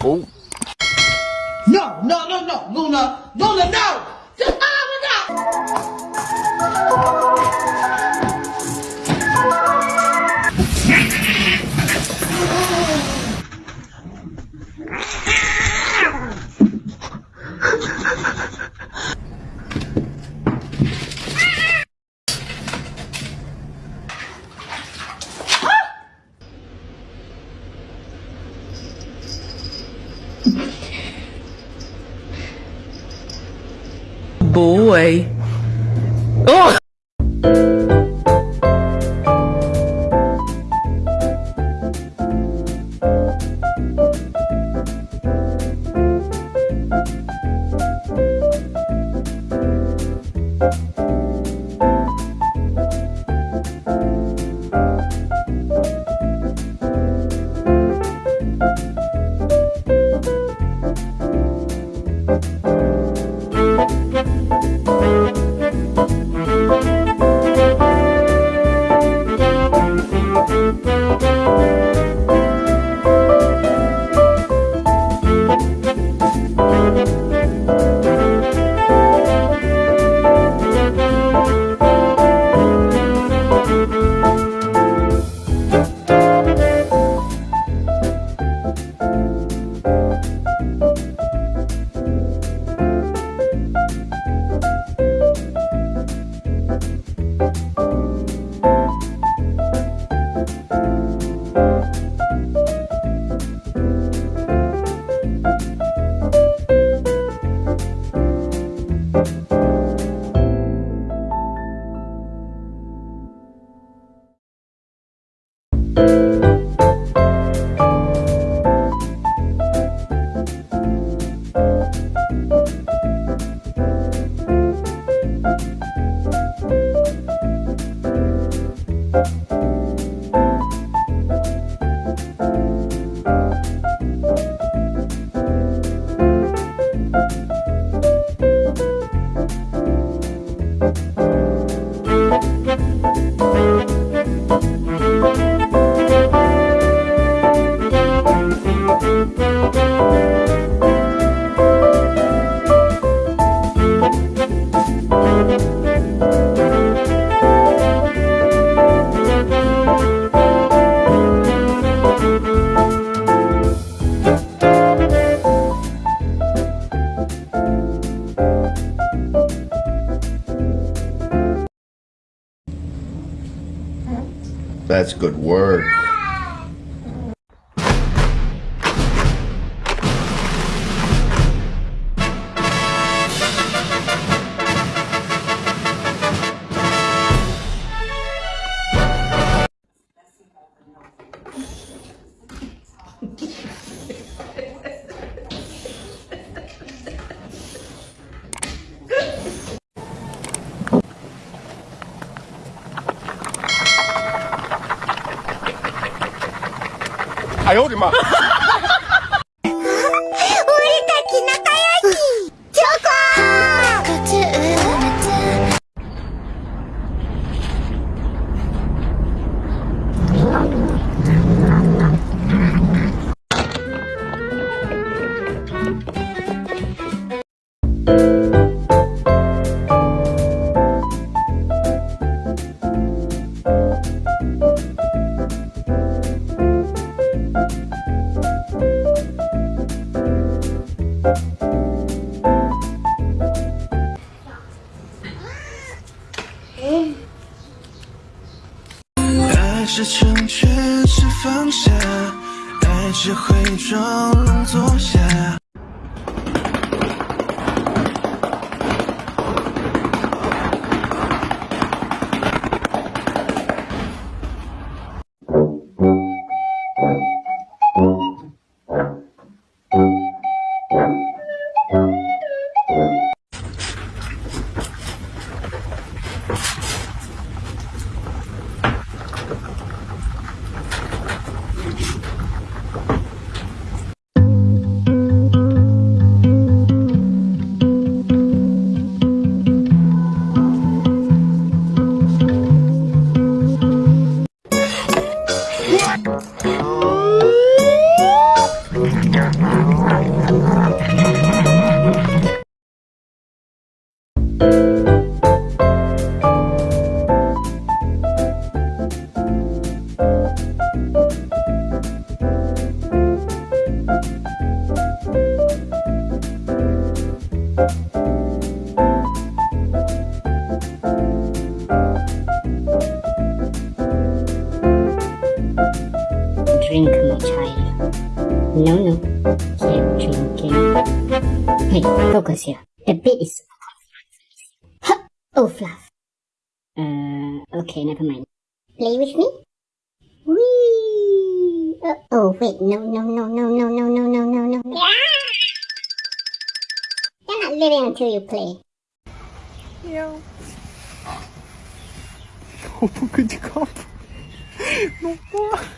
No, no, no, no, Luna, Luna, no! Boy. Oh! That's good work. 哎呦我的妈是成全，是放下，爱只会装聋作哑。drink my child. No, no, keep drinking. Hey, focus here. The beat is Oh, fluff. Uh, okay, never mind. Play with me? Whee! Uh, oh, wait, no, no, no, no, no, no, no, no, no, no. Yeah! You're not leaving until you play. Yo. Opa de copo. Não pode.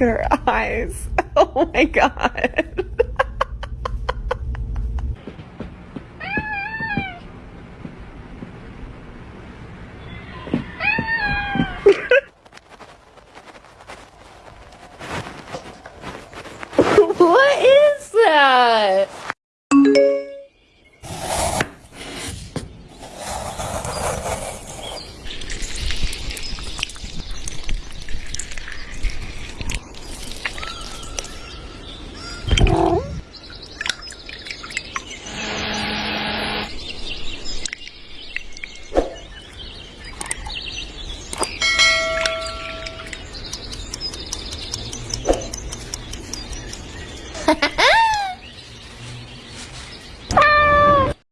her eyes. Oh my god.